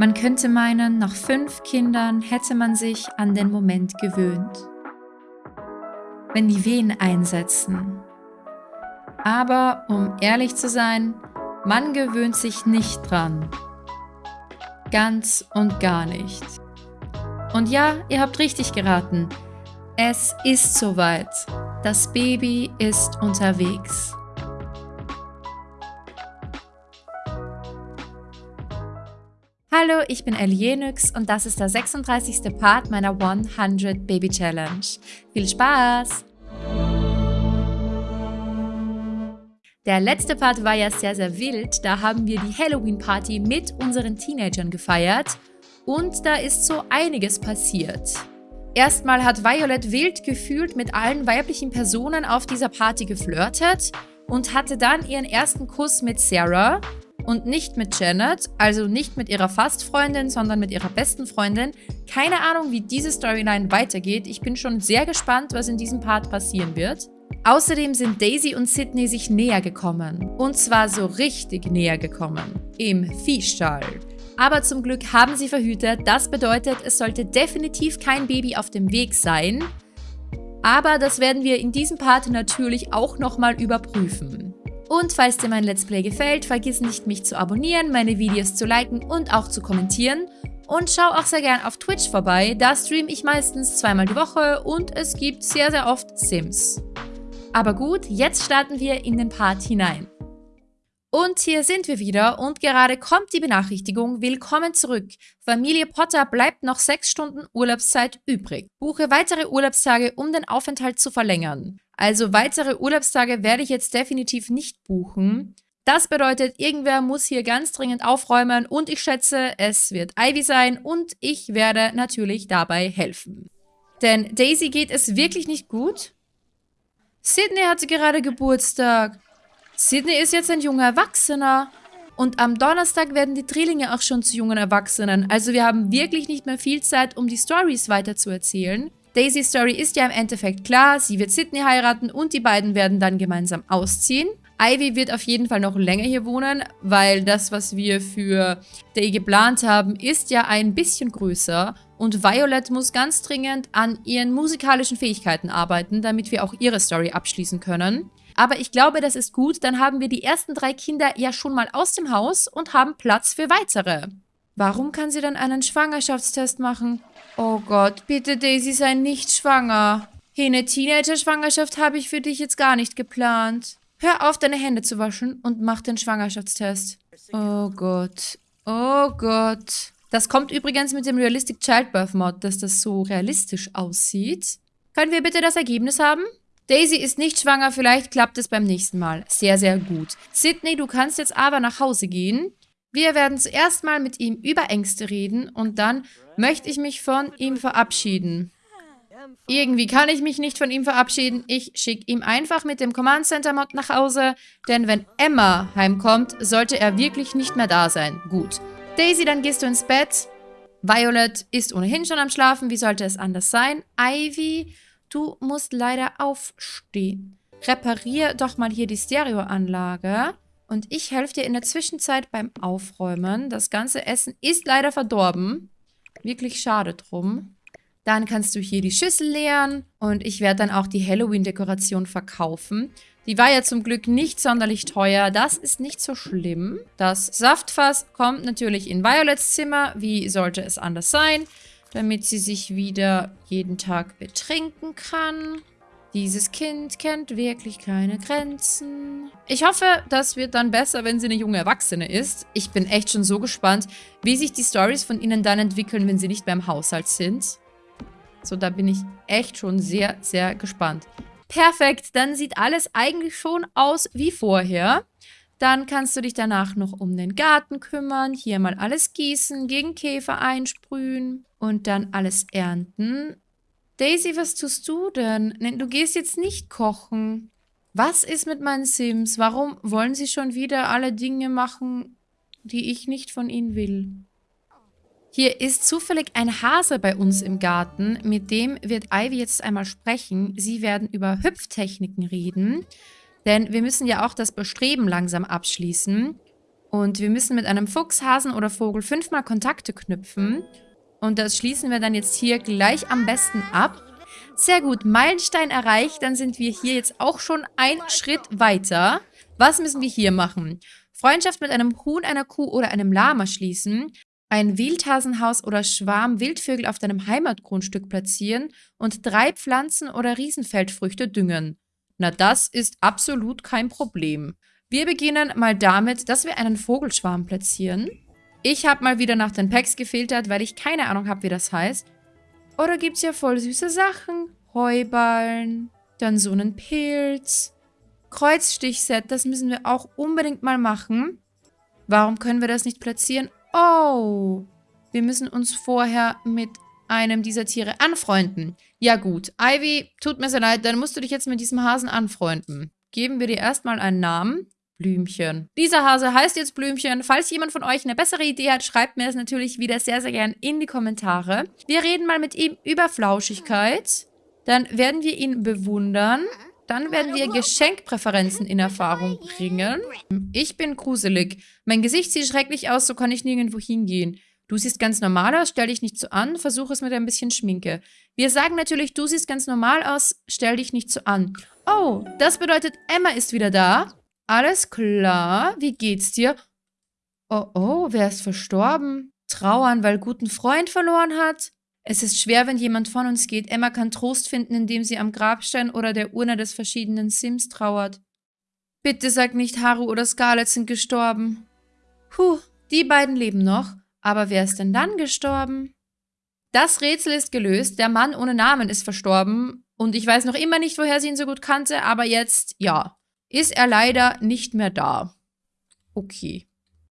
Man könnte meinen, nach fünf Kindern hätte man sich an den Moment gewöhnt. Wenn die Wehen einsetzen. Aber um ehrlich zu sein, man gewöhnt sich nicht dran. Ganz und gar nicht. Und ja, ihr habt richtig geraten. Es ist soweit. Das Baby ist unterwegs. Hallo, ich bin Elienix und das ist der 36. Part meiner 100 Baby Challenge. Viel Spaß! Der letzte Part war ja sehr, sehr wild. Da haben wir die Halloween-Party mit unseren Teenagern gefeiert und da ist so einiges passiert. Erstmal hat Violet wild gefühlt mit allen weiblichen Personen auf dieser Party geflirtet und hatte dann ihren ersten Kuss mit Sarah und nicht mit Janet, also nicht mit ihrer Fastfreundin, sondern mit ihrer besten Freundin. Keine Ahnung, wie diese Storyline weitergeht. Ich bin schon sehr gespannt, was in diesem Part passieren wird. Außerdem sind Daisy und Sydney sich näher gekommen. Und zwar so richtig näher gekommen. Im Viehstall. Aber zum Glück haben sie verhütet. Das bedeutet, es sollte definitiv kein Baby auf dem Weg sein. Aber das werden wir in diesem Part natürlich auch nochmal überprüfen. Und falls dir mein Let's Play gefällt, vergiss nicht mich zu abonnieren, meine Videos zu liken und auch zu kommentieren. Und schau auch sehr gern auf Twitch vorbei, da streame ich meistens zweimal die Woche und es gibt sehr sehr oft Sims. Aber gut, jetzt starten wir in den Part hinein. Und hier sind wir wieder und gerade kommt die Benachrichtigung, willkommen zurück. Familie Potter bleibt noch sechs Stunden Urlaubszeit übrig. Buche weitere Urlaubstage, um den Aufenthalt zu verlängern. Also weitere Urlaubstage werde ich jetzt definitiv nicht buchen. Das bedeutet, irgendwer muss hier ganz dringend aufräumen und ich schätze, es wird Ivy sein und ich werde natürlich dabei helfen. Denn Daisy geht es wirklich nicht gut. Sydney hatte gerade Geburtstag. Sydney ist jetzt ein junger Erwachsener. Und am Donnerstag werden die Drillinge auch schon zu jungen Erwachsenen. Also wir haben wirklich nicht mehr viel Zeit, um die Stories weiter zu erzählen. Daisys Story ist ja im Endeffekt klar. Sie wird Sydney heiraten und die beiden werden dann gemeinsam ausziehen. Ivy wird auf jeden Fall noch länger hier wohnen, weil das, was wir für Day geplant haben, ist ja ein bisschen größer. Und Violet muss ganz dringend an ihren musikalischen Fähigkeiten arbeiten, damit wir auch ihre Story abschließen können. Aber ich glaube, das ist gut, dann haben wir die ersten drei Kinder ja schon mal aus dem Haus und haben Platz für weitere. Warum kann sie dann einen Schwangerschaftstest machen? Oh Gott, bitte Daisy, sei nicht schwanger. Hey, eine Teenager-Schwangerschaft habe ich für dich jetzt gar nicht geplant. Hör auf, deine Hände zu waschen und mach den Schwangerschaftstest. Oh Gott. Oh Gott. Das kommt übrigens mit dem Realistic Childbirth Mod, dass das so realistisch aussieht. Können wir bitte das Ergebnis haben? Daisy ist nicht schwanger, vielleicht klappt es beim nächsten Mal. Sehr, sehr gut. Sydney, du kannst jetzt aber nach Hause gehen. Wir werden zuerst mal mit ihm über Ängste reden und dann möchte ich mich von ihm verabschieden. Irgendwie kann ich mich nicht von ihm verabschieden. Ich schicke ihm einfach mit dem Command Center Mod nach Hause, denn wenn Emma heimkommt, sollte er wirklich nicht mehr da sein. Gut. Daisy, dann gehst du ins Bett. Violet ist ohnehin schon am Schlafen. Wie sollte es anders sein? Ivy Du musst leider aufstehen. Reparier doch mal hier die Stereoanlage. Und ich helfe dir in der Zwischenzeit beim Aufräumen. Das ganze Essen ist leider verdorben. Wirklich schade drum. Dann kannst du hier die Schüssel leeren. Und ich werde dann auch die Halloween-Dekoration verkaufen. Die war ja zum Glück nicht sonderlich teuer. Das ist nicht so schlimm. Das Saftfass kommt natürlich in Violets Zimmer. Wie sollte es anders sein? Damit sie sich wieder jeden Tag betrinken kann. Dieses Kind kennt wirklich keine Grenzen. Ich hoffe, das wird dann besser, wenn sie eine junge Erwachsene ist. Ich bin echt schon so gespannt, wie sich die Stories von ihnen dann entwickeln, wenn sie nicht mehr im Haushalt sind. So, da bin ich echt schon sehr, sehr gespannt. Perfekt, dann sieht alles eigentlich schon aus wie vorher. Dann kannst du dich danach noch um den Garten kümmern, hier mal alles gießen, gegen Käfer einsprühen und dann alles ernten. Daisy, was tust du denn? Du gehst jetzt nicht kochen. Was ist mit meinen Sims? Warum wollen sie schon wieder alle Dinge machen, die ich nicht von ihnen will? Hier ist zufällig ein Hase bei uns im Garten. Mit dem wird Ivy jetzt einmal sprechen. Sie werden über Hüpftechniken reden. Denn wir müssen ja auch das Bestreben langsam abschließen. Und wir müssen mit einem Fuchs, Hasen oder Vogel fünfmal Kontakte knüpfen. Und das schließen wir dann jetzt hier gleich am besten ab. Sehr gut, Meilenstein erreicht. Dann sind wir hier jetzt auch schon einen Schritt weiter. Was müssen wir hier machen? Freundschaft mit einem Huhn, einer Kuh oder einem Lama schließen. Ein Wildhasenhaus oder Schwarm Wildvögel auf deinem Heimatgrundstück platzieren und drei Pflanzen oder Riesenfeldfrüchte düngen. Na, das ist absolut kein Problem. Wir beginnen mal damit, dass wir einen Vogelschwarm platzieren. Ich habe mal wieder nach den Packs gefiltert, weil ich keine Ahnung habe, wie das heißt. Oder gibt es ja voll süße Sachen. Heuballen, dann so einen Pilz. Kreuzstichset, das müssen wir auch unbedingt mal machen. Warum können wir das nicht platzieren? Oh, wir müssen uns vorher mit einem dieser Tiere anfreunden. Ja gut, Ivy, tut mir sehr leid, dann musst du dich jetzt mit diesem Hasen anfreunden. Geben wir dir erstmal einen Namen. Blümchen. Dieser Hase heißt jetzt Blümchen. Falls jemand von euch eine bessere Idee hat, schreibt mir das natürlich wieder sehr, sehr gern in die Kommentare. Wir reden mal mit ihm über Flauschigkeit. Dann werden wir ihn bewundern. Dann werden wir Geschenkpräferenzen in Erfahrung bringen. Ich bin gruselig. Mein Gesicht sieht schrecklich aus, so kann ich nirgendwo hingehen. Du siehst ganz normal aus, stell dich nicht so an, versuch es mit ein bisschen Schminke. Wir sagen natürlich, du siehst ganz normal aus, stell dich nicht so an. Oh, das bedeutet, Emma ist wieder da. Alles klar. Wie geht's dir? Oh, oh, wer ist verstorben? Trauern, weil guten Freund verloren hat? Es ist schwer, wenn jemand von uns geht. Emma kann Trost finden, indem sie am Grabstein oder der Urne des verschiedenen Sims trauert. Bitte sag nicht, Haru oder Scarlett sind gestorben. Puh, die beiden leben noch. Aber wer ist denn dann gestorben? Das Rätsel ist gelöst. Der Mann ohne Namen ist verstorben. Und ich weiß noch immer nicht, woher sie ihn so gut kannte, aber jetzt, ja ist er leider nicht mehr da. Okay.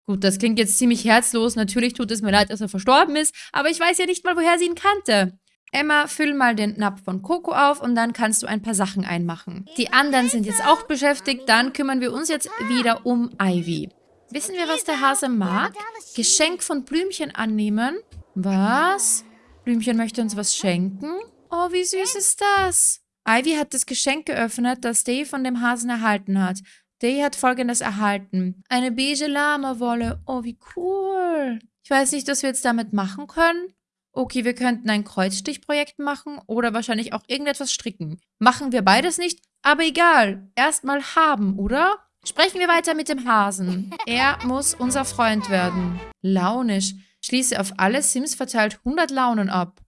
Gut, das klingt jetzt ziemlich herzlos. Natürlich tut es mir leid, dass er verstorben ist, aber ich weiß ja nicht mal, woher sie ihn kannte. Emma, füll mal den Napf von Coco auf und dann kannst du ein paar Sachen einmachen. Die anderen sind jetzt auch beschäftigt, dann kümmern wir uns jetzt wieder um Ivy. Wissen wir, was der Hase mag? Geschenk von Blümchen annehmen? Was? Blümchen möchte uns was schenken? Oh, wie süß ist das? Ivy hat das Geschenk geöffnet, das Day von dem Hasen erhalten hat. Day hat folgendes erhalten. Eine beige Lama-Wolle. Oh, wie cool. Ich weiß nicht, was wir jetzt damit machen können. Okay, wir könnten ein Kreuzstichprojekt machen oder wahrscheinlich auch irgendetwas stricken. Machen wir beides nicht, aber egal. Erstmal haben, oder? Sprechen wir weiter mit dem Hasen. Er muss unser Freund werden. Launisch. Schließe auf alle Sims verteilt 100 Launen ab.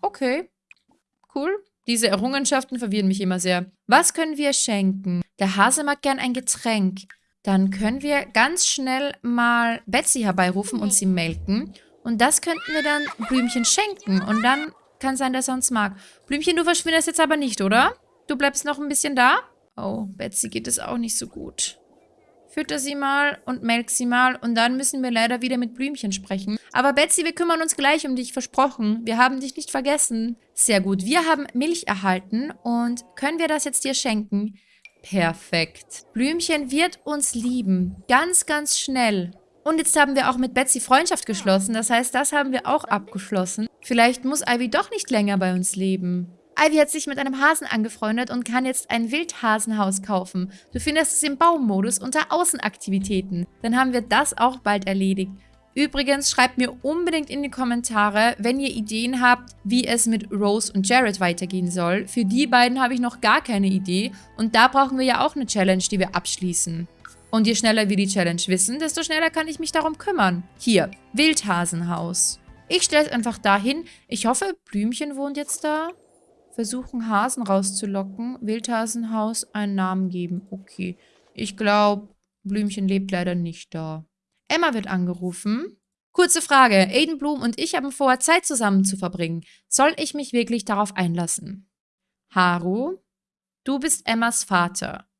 Okay. Cool. Diese Errungenschaften verwirren mich immer sehr. Was können wir schenken? Der Hase mag gern ein Getränk. Dann können wir ganz schnell mal Betsy herbeirufen und sie melken. Und das könnten wir dann Blümchen schenken. Und dann kann sein, dass er uns mag. Blümchen, du verschwindest jetzt aber nicht, oder? Du bleibst noch ein bisschen da? Oh, Betsy geht es auch nicht so gut. Fütter sie mal und melk sie mal und dann müssen wir leider wieder mit Blümchen sprechen. Aber Betsy, wir kümmern uns gleich um dich, versprochen. Wir haben dich nicht vergessen. Sehr gut, wir haben Milch erhalten und können wir das jetzt dir schenken? Perfekt. Blümchen wird uns lieben. Ganz, ganz schnell. Und jetzt haben wir auch mit Betsy Freundschaft geschlossen. Das heißt, das haben wir auch abgeschlossen. Vielleicht muss Ivy doch nicht länger bei uns leben. Ivy hat sich mit einem Hasen angefreundet und kann jetzt ein Wildhasenhaus kaufen. Du findest es im Baummodus unter Außenaktivitäten. Dann haben wir das auch bald erledigt. Übrigens, schreibt mir unbedingt in die Kommentare, wenn ihr Ideen habt, wie es mit Rose und Jared weitergehen soll. Für die beiden habe ich noch gar keine Idee und da brauchen wir ja auch eine Challenge, die wir abschließen. Und je schneller wir die Challenge wissen, desto schneller kann ich mich darum kümmern. Hier, Wildhasenhaus. Ich stelle es einfach dahin. Ich hoffe, Blümchen wohnt jetzt da. Versuchen, Hasen rauszulocken. Wildhasenhaus einen Namen geben. Okay. Ich glaube, Blümchen lebt leider nicht da. Emma wird angerufen. Kurze Frage. Aiden Bloom und ich haben vor, Zeit zusammen zu verbringen. Soll ich mich wirklich darauf einlassen? Haru, du bist Emmas Vater.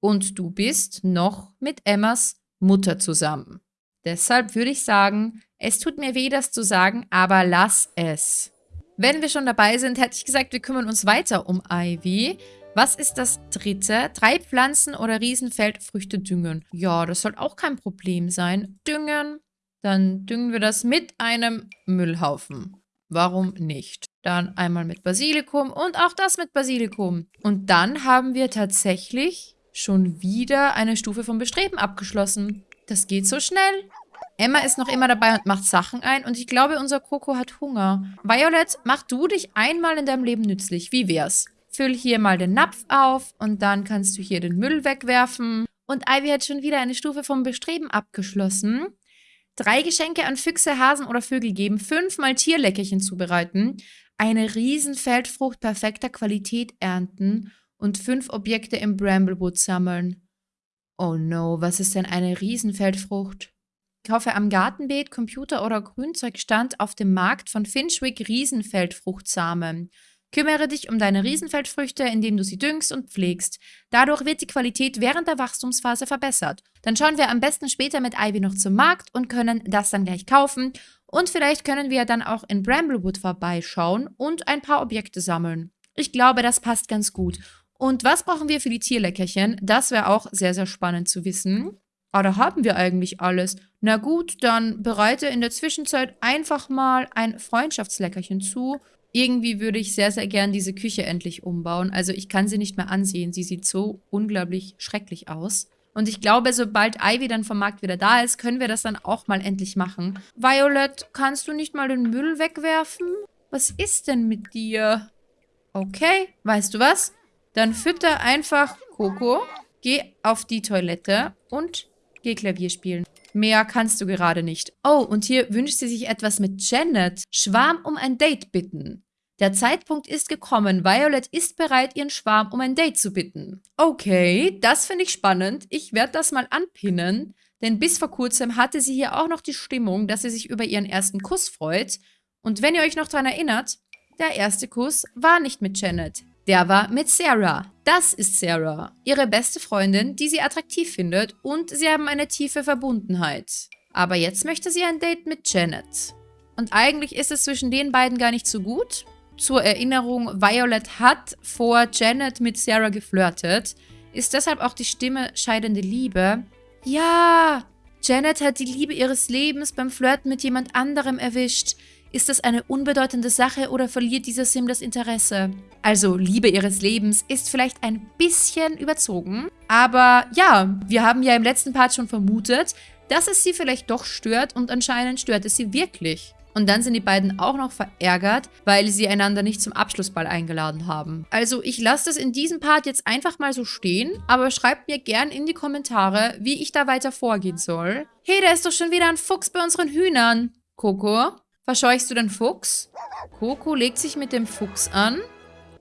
Und du bist noch mit Emmas Mutter zusammen. Deshalb würde ich sagen, es tut mir weh, das zu sagen, aber lass es. Wenn wir schon dabei sind, hätte ich gesagt, wir kümmern uns weiter um Ivy. Was ist das dritte? Drei Pflanzen oder Riesenfeldfrüchte düngen. Ja, das soll auch kein Problem sein. Düngen. Dann düngen wir das mit einem Müllhaufen. Warum nicht? Dann einmal mit Basilikum und auch das mit Basilikum. Und dann haben wir tatsächlich schon wieder eine Stufe vom Bestreben abgeschlossen. das geht so schnell. Emma ist noch immer dabei und macht Sachen ein. Und ich glaube, unser Coco hat Hunger. Violet, mach du dich einmal in deinem Leben nützlich. Wie wär's? Füll hier mal den Napf auf und dann kannst du hier den Müll wegwerfen. Und Ivy hat schon wieder eine Stufe vom Bestreben abgeschlossen. Drei Geschenke an Füchse, Hasen oder Vögel geben, fünfmal Tierleckerchen zubereiten, eine Riesenfeldfrucht perfekter Qualität ernten und fünf Objekte im Bramblewood sammeln. Oh no, was ist denn eine Riesenfeldfrucht? Kaufe am Gartenbeet, Computer- oder Grünzeugstand auf dem Markt von Finchwick Riesenfeldfruchtsamen. Kümmere dich um deine Riesenfeldfrüchte, indem du sie düngst und pflegst. Dadurch wird die Qualität während der Wachstumsphase verbessert. Dann schauen wir am besten später mit Ivy noch zum Markt und können das dann gleich kaufen. Und vielleicht können wir dann auch in Bramblewood vorbeischauen und ein paar Objekte sammeln. Ich glaube, das passt ganz gut. Und was brauchen wir für die Tierleckerchen? Das wäre auch sehr, sehr spannend zu wissen. Ah, da haben wir eigentlich alles. Na gut, dann bereite in der Zwischenzeit einfach mal ein Freundschaftsleckerchen zu. Irgendwie würde ich sehr, sehr gern diese Küche endlich umbauen. Also ich kann sie nicht mehr ansehen. Sie sieht so unglaublich schrecklich aus. Und ich glaube, sobald Ivy dann vom Markt wieder da ist, können wir das dann auch mal endlich machen. Violet, kannst du nicht mal den Müll wegwerfen? Was ist denn mit dir? Okay, weißt du was? Dann fütter einfach Coco, geh auf die Toilette und Geh Klavier spielen. Mehr kannst du gerade nicht. Oh, und hier wünscht sie sich etwas mit Janet. Schwarm um ein Date bitten. Der Zeitpunkt ist gekommen. Violet ist bereit, ihren Schwarm um ein Date zu bitten. Okay, das finde ich spannend. Ich werde das mal anpinnen. Denn bis vor kurzem hatte sie hier auch noch die Stimmung, dass sie sich über ihren ersten Kuss freut. Und wenn ihr euch noch daran erinnert, der erste Kuss war nicht mit Janet. Der war mit Sarah. Das ist Sarah, ihre beste Freundin, die sie attraktiv findet und sie haben eine tiefe Verbundenheit. Aber jetzt möchte sie ein Date mit Janet. Und eigentlich ist es zwischen den beiden gar nicht so gut. Zur Erinnerung, Violet hat vor Janet mit Sarah geflirtet, ist deshalb auch die Stimme scheidende Liebe. Ja, Janet hat die Liebe ihres Lebens beim Flirten mit jemand anderem erwischt. Ist das eine unbedeutende Sache oder verliert dieser Sim das Interesse? Also Liebe ihres Lebens ist vielleicht ein bisschen überzogen. Aber ja, wir haben ja im letzten Part schon vermutet, dass es sie vielleicht doch stört und anscheinend stört es sie wirklich. Und dann sind die beiden auch noch verärgert, weil sie einander nicht zum Abschlussball eingeladen haben. Also ich lasse das in diesem Part jetzt einfach mal so stehen, aber schreibt mir gern in die Kommentare, wie ich da weiter vorgehen soll. Hey, da ist doch schon wieder ein Fuchs bei unseren Hühnern. Coco, Verscheuchst du den Fuchs? Coco legt sich mit dem Fuchs an.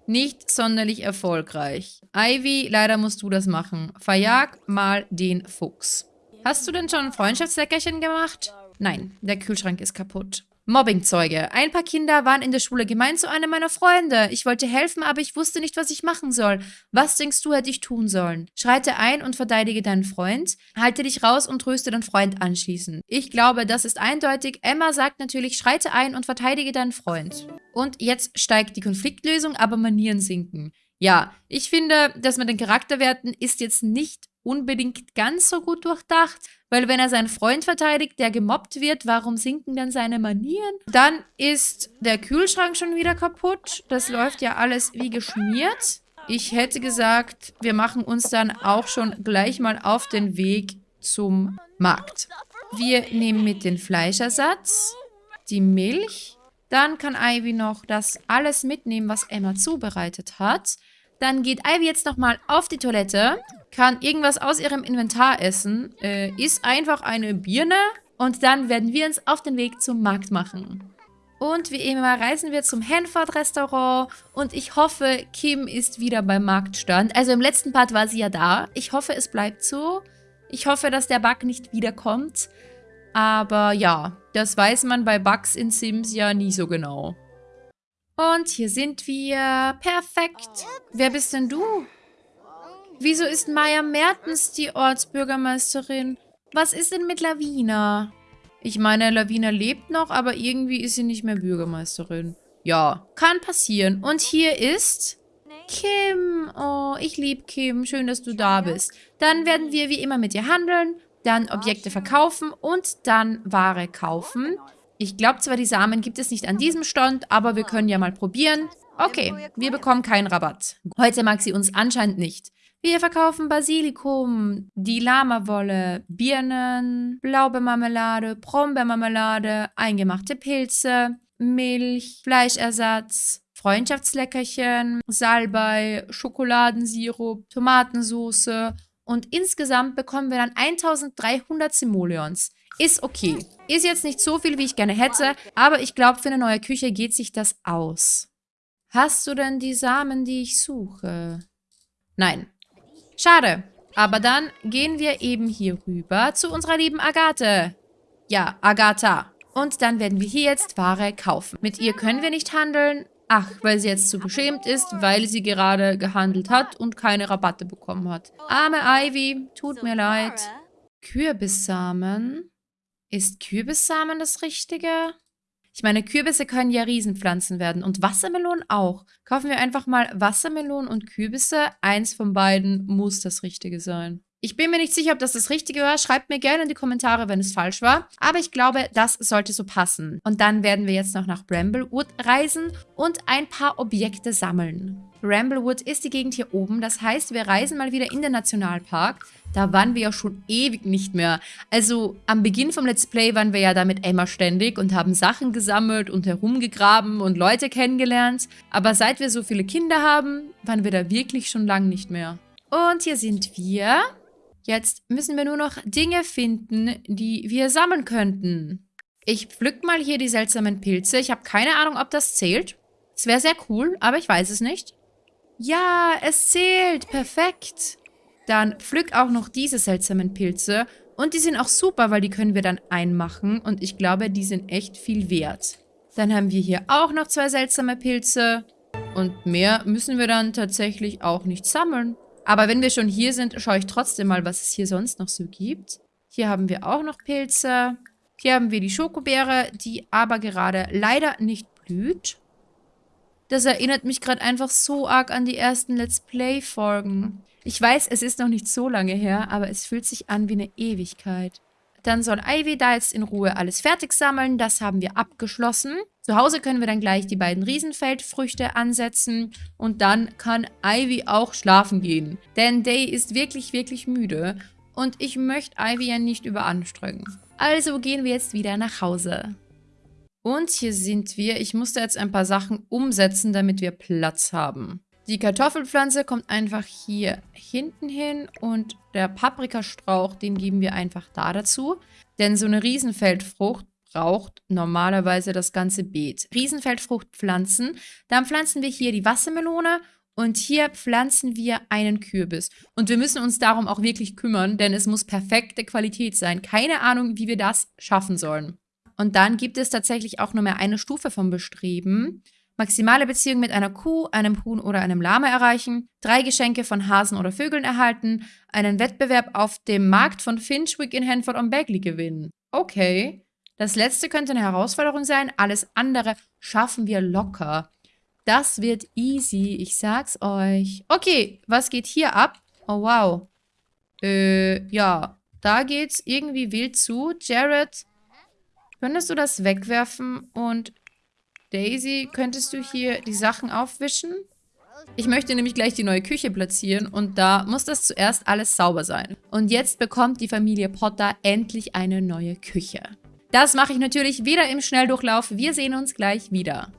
Nicht sonderlich erfolgreich. Ivy, leider musst du das machen. Verjag mal den Fuchs. Hast du denn schon ein Freundschaftsleckerchen gemacht? Nein, der Kühlschrank ist kaputt. Mobbingzeuge. Ein paar Kinder waren in der Schule gemein zu einem meiner Freunde. Ich wollte helfen, aber ich wusste nicht, was ich machen soll. Was denkst du, hätte ich tun sollen? Schreite ein und verteidige deinen Freund. Halte dich raus und tröste deinen Freund anschließend. Ich glaube, das ist eindeutig. Emma sagt natürlich, schreite ein und verteidige deinen Freund. Und jetzt steigt die Konfliktlösung, aber Manieren sinken. Ja, ich finde, das mit den Charakterwerten ist jetzt nicht unbedingt ganz so gut durchdacht, weil wenn er seinen Freund verteidigt, der gemobbt wird, warum sinken dann seine Manieren? Dann ist der Kühlschrank schon wieder kaputt. Das läuft ja alles wie geschmiert. Ich hätte gesagt, wir machen uns dann auch schon gleich mal auf den Weg zum Markt. Wir nehmen mit den Fleischersatz, die Milch. Dann kann Ivy noch das alles mitnehmen, was Emma zubereitet hat. Dann geht Ivy jetzt nochmal auf die Toilette kann irgendwas aus ihrem Inventar essen, äh, isst einfach eine Birne und dann werden wir uns auf den Weg zum Markt machen. Und wie immer reisen wir zum Hanford-Restaurant und ich hoffe, Kim ist wieder beim Marktstand. Also im letzten Part war sie ja da. Ich hoffe, es bleibt so. Ich hoffe, dass der Bug nicht wiederkommt. Aber ja, das weiß man bei Bugs in Sims ja nie so genau. Und hier sind wir. Perfekt. Wer bist denn du? Wieso ist Maya Mertens die Ortsbürgermeisterin? Was ist denn mit Lavina? Ich meine, Lavina lebt noch, aber irgendwie ist sie nicht mehr Bürgermeisterin. Ja, kann passieren. Und hier ist Kim. Oh, ich liebe Kim. Schön, dass du da bist. Dann werden wir wie immer mit dir handeln, dann Objekte verkaufen und dann Ware kaufen. Ich glaube zwar, die Samen gibt es nicht an diesem Stand, aber wir können ja mal probieren. Okay, wir bekommen keinen Rabatt. Heute mag sie uns anscheinend nicht. Wir verkaufen Basilikum, die Lamawolle, Birnen, Blaubeermarmelade, Brombeermarmelade, eingemachte Pilze, Milch, Fleischersatz, Freundschaftsleckerchen, Salbei, Schokoladensirup, Tomatensauce und insgesamt bekommen wir dann 1300 Simoleons. Ist okay. Ist jetzt nicht so viel, wie ich gerne hätte, aber ich glaube, für eine neue Küche geht sich das aus. Hast du denn die Samen, die ich suche? Nein. Schade. Aber dann gehen wir eben hier rüber zu unserer lieben Agathe. Ja, Agatha. Und dann werden wir hier jetzt Ware kaufen. Mit ihr können wir nicht handeln. Ach, weil sie jetzt zu beschämt ist, weil sie gerade gehandelt hat und keine Rabatte bekommen hat. Arme Ivy, tut mir leid. Kürbissamen. Ist Kürbissamen das Richtige? Ich meine, Kürbisse können ja Riesenpflanzen werden und Wassermelonen auch. Kaufen wir einfach mal Wassermelonen und Kürbisse. Eins von beiden muss das Richtige sein. Ich bin mir nicht sicher, ob das das Richtige war. Schreibt mir gerne in die Kommentare, wenn es falsch war. Aber ich glaube, das sollte so passen. Und dann werden wir jetzt noch nach Bramblewood reisen und ein paar Objekte sammeln. Bramblewood ist die Gegend hier oben. Das heißt, wir reisen mal wieder in den Nationalpark. Da waren wir ja schon ewig nicht mehr. Also am Beginn vom Let's Play waren wir ja da mit Emma ständig und haben Sachen gesammelt und herumgegraben und Leute kennengelernt. Aber seit wir so viele Kinder haben, waren wir da wirklich schon lang nicht mehr. Und hier sind wir. Jetzt müssen wir nur noch Dinge finden, die wir sammeln könnten. Ich pflück mal hier die seltsamen Pilze. Ich habe keine Ahnung, ob das zählt. Es wäre sehr cool, aber ich weiß es nicht. Ja, es zählt. Perfekt. Dann pflück auch noch diese seltsamen Pilze. Und die sind auch super, weil die können wir dann einmachen. Und ich glaube, die sind echt viel wert. Dann haben wir hier auch noch zwei seltsame Pilze. Und mehr müssen wir dann tatsächlich auch nicht sammeln. Aber wenn wir schon hier sind, schaue ich trotzdem mal, was es hier sonst noch so gibt. Hier haben wir auch noch Pilze. Hier haben wir die Schokobeere, die aber gerade leider nicht blüht. Das erinnert mich gerade einfach so arg an die ersten Let's Play-Folgen. Ich weiß, es ist noch nicht so lange her, aber es fühlt sich an wie eine Ewigkeit. Dann soll Ivy da jetzt in Ruhe alles fertig sammeln. Das haben wir abgeschlossen. Zu Hause können wir dann gleich die beiden Riesenfeldfrüchte ansetzen. Und dann kann Ivy auch schlafen gehen. Denn Day ist wirklich, wirklich müde. Und ich möchte Ivy ja nicht überanstrengen. Also gehen wir jetzt wieder nach Hause. Und hier sind wir. Ich musste jetzt ein paar Sachen umsetzen, damit wir Platz haben. Die Kartoffelpflanze kommt einfach hier hinten hin und der Paprikastrauch, den geben wir einfach da dazu. Denn so eine Riesenfeldfrucht braucht normalerweise das ganze Beet. Riesenfeldfrucht pflanzen, dann pflanzen wir hier die Wassermelone und hier pflanzen wir einen Kürbis. Und wir müssen uns darum auch wirklich kümmern, denn es muss perfekte Qualität sein. Keine Ahnung, wie wir das schaffen sollen. Und dann gibt es tatsächlich auch nur mehr eine Stufe vom Bestreben maximale Beziehung mit einer Kuh, einem Huhn oder einem Lama erreichen, drei Geschenke von Hasen oder Vögeln erhalten, einen Wettbewerb auf dem Markt von Finchwick in Hanford on Bagley gewinnen. Okay. Das letzte könnte eine Herausforderung sein, alles andere schaffen wir locker. Das wird easy, ich sag's euch. Okay, was geht hier ab? Oh, wow. Äh, ja. Da geht's irgendwie wild zu. Jared, könntest du das wegwerfen und Daisy, könntest du hier die Sachen aufwischen? Ich möchte nämlich gleich die neue Küche platzieren und da muss das zuerst alles sauber sein. Und jetzt bekommt die Familie Potter endlich eine neue Küche. Das mache ich natürlich wieder im Schnelldurchlauf. Wir sehen uns gleich wieder.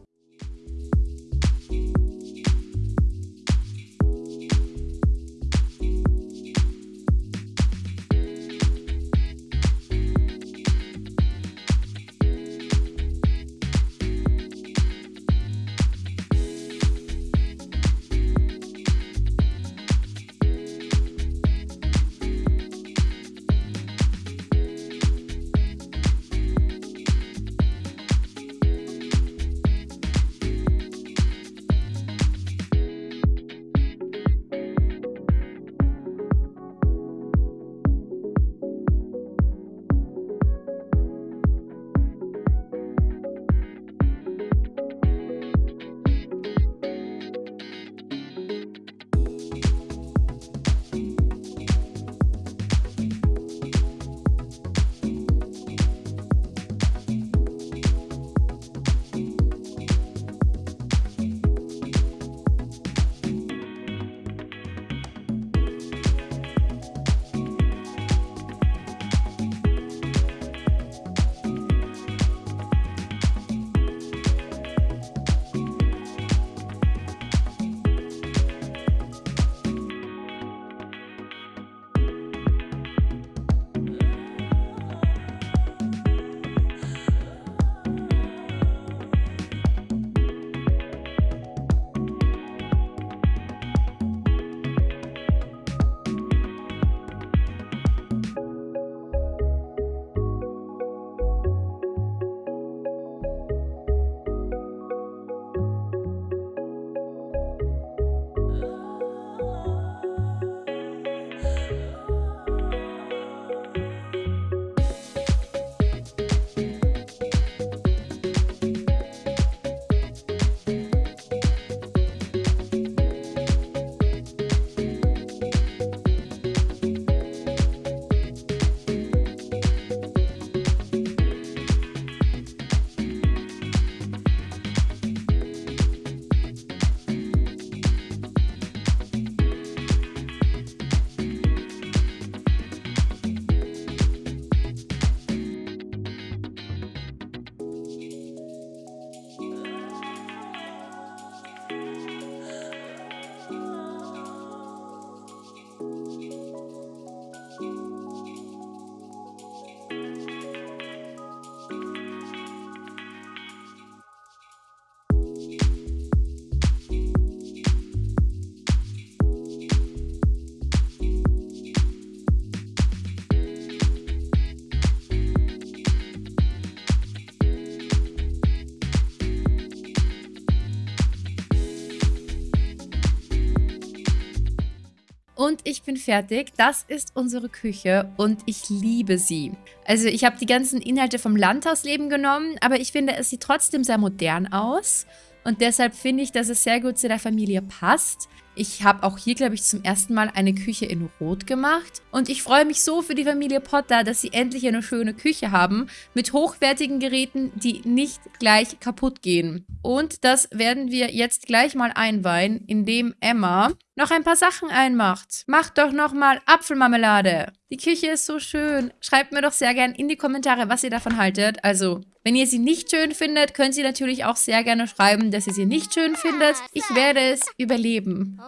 Und ich bin fertig. Das ist unsere Küche und ich liebe sie. Also ich habe die ganzen Inhalte vom Landhausleben genommen, aber ich finde, es sieht trotzdem sehr modern aus. Und deshalb finde ich, dass es sehr gut zu der Familie passt. Ich habe auch hier, glaube ich, zum ersten Mal eine Küche in Rot gemacht. Und ich freue mich so für die Familie Potter, dass sie endlich eine schöne Küche haben. Mit hochwertigen Geräten, die nicht gleich kaputt gehen. Und das werden wir jetzt gleich mal einweihen, indem Emma noch ein paar Sachen einmacht. Macht doch nochmal Apfelmarmelade. Die Küche ist so schön. Schreibt mir doch sehr gern in die Kommentare, was ihr davon haltet. Also, wenn ihr sie nicht schön findet, könnt ihr natürlich auch sehr gerne schreiben, dass ihr sie nicht schön findet. Ich werde es überleben.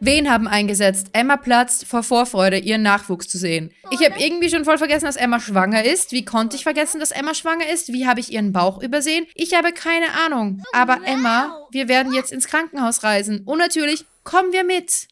Wen haben eingesetzt? Emma platzt vor Vorfreude, ihren Nachwuchs zu sehen. Ich habe irgendwie schon voll vergessen, dass Emma schwanger ist. Wie konnte ich vergessen, dass Emma schwanger ist? Wie habe ich ihren Bauch übersehen? Ich habe keine Ahnung. Aber Emma, wir werden jetzt ins Krankenhaus reisen. Und natürlich kommen wir mit.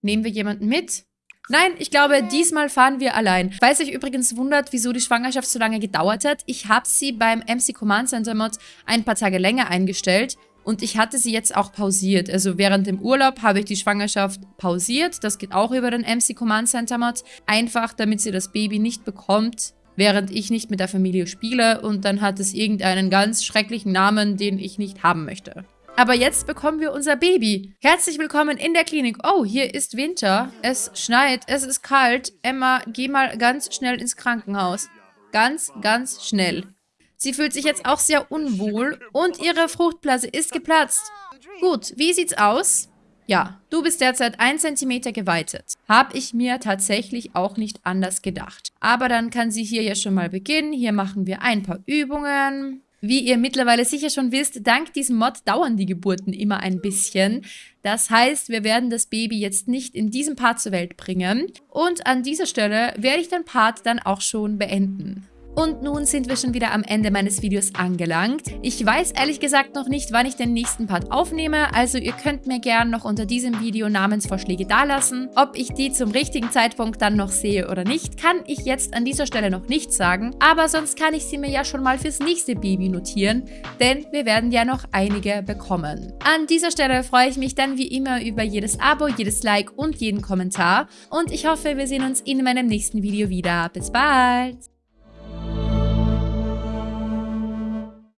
Nehmen wir jemanden mit? Nein, ich glaube, diesmal fahren wir allein. Falls euch übrigens wundert, wieso die Schwangerschaft so lange gedauert hat, ich habe sie beim MC Command Center Mod ein paar Tage länger eingestellt. Und ich hatte sie jetzt auch pausiert. Also während dem Urlaub habe ich die Schwangerschaft pausiert. Das geht auch über den MC Command Center Mod. Einfach, damit sie das Baby nicht bekommt, während ich nicht mit der Familie spiele. Und dann hat es irgendeinen ganz schrecklichen Namen, den ich nicht haben möchte. Aber jetzt bekommen wir unser Baby. Herzlich willkommen in der Klinik. Oh, hier ist Winter. Es schneit, es ist kalt. Emma, geh mal ganz schnell ins Krankenhaus. Ganz, ganz schnell. Sie fühlt sich jetzt auch sehr unwohl und ihre Fruchtblase ist geplatzt. Gut, wie sieht's aus? Ja, du bist derzeit 1 cm geweitet. Hab ich mir tatsächlich auch nicht anders gedacht. Aber dann kann sie hier ja schon mal beginnen. Hier machen wir ein paar Übungen. Wie ihr mittlerweile sicher schon wisst, dank diesem Mod dauern die Geburten immer ein bisschen. Das heißt, wir werden das Baby jetzt nicht in diesem Part zur Welt bringen. Und an dieser Stelle werde ich den Part dann auch schon beenden. Und nun sind wir schon wieder am Ende meines Videos angelangt. Ich weiß ehrlich gesagt noch nicht, wann ich den nächsten Part aufnehme, also ihr könnt mir gerne noch unter diesem Video Namensvorschläge dalassen. Ob ich die zum richtigen Zeitpunkt dann noch sehe oder nicht, kann ich jetzt an dieser Stelle noch nicht sagen, aber sonst kann ich sie mir ja schon mal fürs nächste Baby notieren, denn wir werden ja noch einige bekommen. An dieser Stelle freue ich mich dann wie immer über jedes Abo, jedes Like und jeden Kommentar und ich hoffe, wir sehen uns in meinem nächsten Video wieder. Bis bald!